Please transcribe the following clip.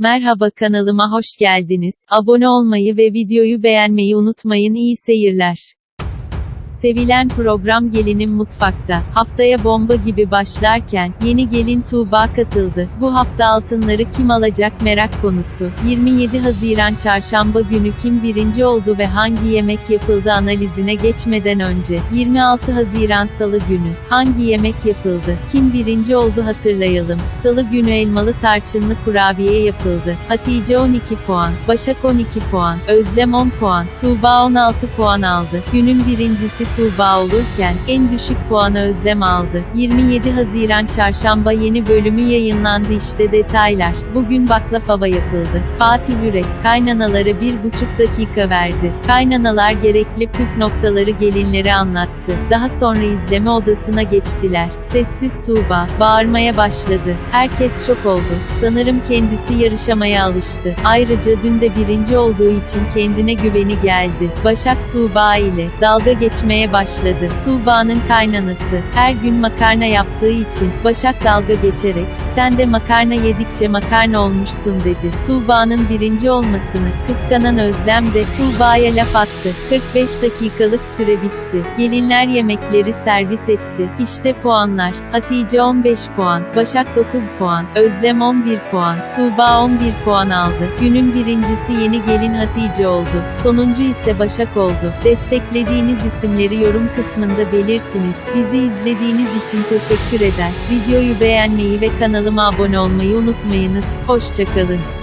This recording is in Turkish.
Merhaba kanalıma hoş geldiniz. Abone olmayı ve videoyu beğenmeyi unutmayın. İyi seyirler. Sevilen program Gelinim Mutfakta, haftaya bomba gibi başlarken, yeni gelin Tuğba katıldı. Bu hafta altınları kim alacak merak konusu. 27 Haziran Çarşamba günü kim birinci oldu ve hangi yemek yapıldı analizine geçmeden önce, 26 Haziran Salı günü, hangi yemek yapıldı, kim birinci oldu hatırlayalım. Salı günü elmalı tarçınlı kurabiye yapıldı. Hatice 12 puan, Başak 12 puan, Özlem 10 puan, Tuğba 16 puan aldı. Günün birincisi Tuğba olurken, en düşük puanı Özlem aldı. 27 Haziran Çarşamba yeni bölümü yayınlandı işte detaylar. Bugün baklava yapıldı. Fatih Yürek, kaynanalara bir buçuk dakika verdi. Kaynanalar gerekli püf noktaları gelinlere anlattı. Daha sonra izleme odasına geçtiler. Sessiz Tuğba, bağırmaya başladı. Herkes şok oldu. Sanırım kendisi yarışamaya alıştı. Ayrıca dün de birinci olduğu için kendine güveni geldi. Başak Tuğba ile dalga geçmeye başladı. Tuğba'nın kaynanası, her gün makarna yaptığı için, Başak dalga geçerek, sen de makarna yedikçe makarna olmuşsun dedi. Tuğba'nın birinci olmasını, kıskanan Özlem de, Tuğba'ya laf attı. 45 dakikalık süre bitti. Gelinler yemekleri servis etti. İşte puanlar. Hatice 15 puan, Başak 9 puan, Özlem 11 puan, Tuğba 11 puan aldı. Günün birincisi yeni gelin Hatice oldu. Sonuncu ise Başak oldu. Desteklediğiniz isimleri yorum kısmında belirtiniz. Bizi izlediğiniz için teşekkür eder. Videoyu beğenmeyi ve kanalıma abone olmayı unutmayınız. Hoşçakalın.